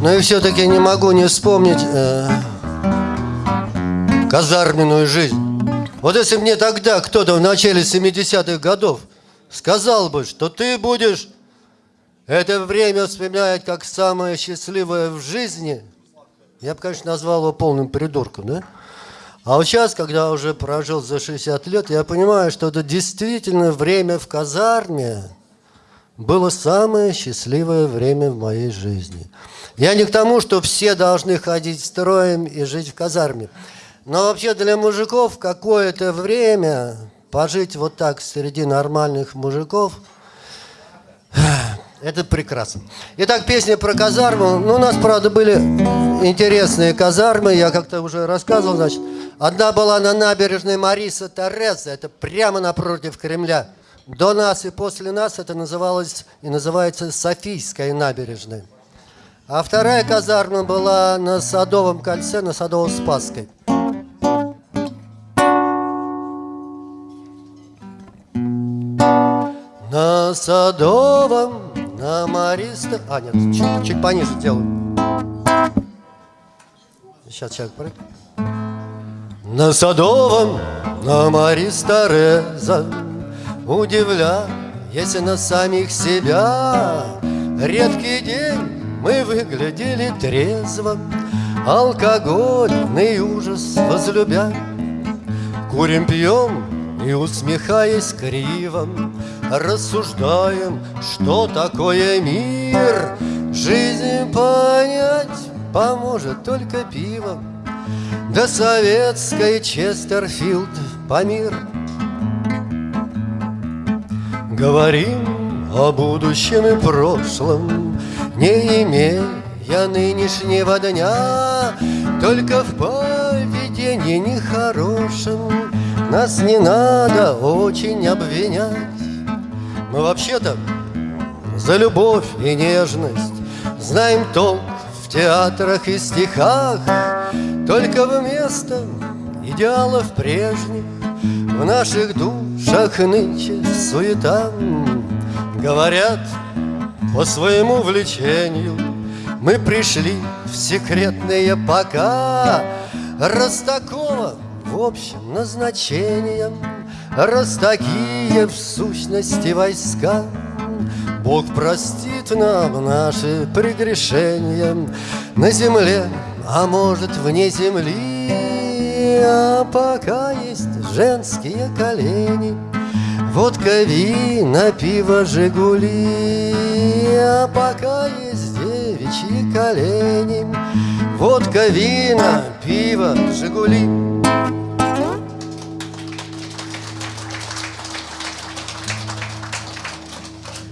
Но и все-таки не могу не вспомнить э, казарменную жизнь. Вот если мне тогда кто-то в начале 70-х годов сказал бы, что ты будешь это время вспоминать как самое счастливое в жизни, я бы, конечно, назвал его полным придурком, да? А вот сейчас, когда уже прожил за 60 лет, я понимаю, что это действительно время в казарме было самое счастливое время в моей жизни. Я не к тому, что все должны ходить строем и жить в казарме. Но вообще для мужиков какое-то время пожить вот так среди нормальных мужиков – это прекрасно. Итак, песня про казарму. Ну, у нас, правда, были интересные казармы. Я как-то уже рассказывал, значит. Одна была на набережной Мариса Тереза. Это прямо напротив Кремля. До нас и после нас это называлось и называется Софийская набережная. А вторая казарма была на Садовом кольце, на Садово-Спасской. На Садовом, на Мариста... А, нет, чуть, чуть пониже делаю. Сейчас человек прыг. На Садовом, на Мариста Реза, Удивляясь на самих себя, Редкий день мы выглядели трезво, Алкогольный ужас возлюбя. Курим, пьем и, усмехаясь криво, Рассуждаем, что такое мир. Жизнь понять поможет только пиво, Да советской Честерфилд Памир. Говорим о будущем и прошлом, не имея нынешнего дня, Только в поведении нехорошем Нас не надо очень обвинять. Мы вообще-то за любовь и нежность Знаем толк в театрах и стихах, Только вместо идеалов прежних В наших душах нынче суета. Говорят, по своему влечению Мы пришли в секретные пока. Раз такого в общем назначением Раз такие в сущности войска. Бог простит нам наши прегрешения. На земле, а может вне земли А пока есть женские колени. Водка, вина, пиво, Жигули. А пока есть девичьи колени. Водка, вина, пиво, Жигули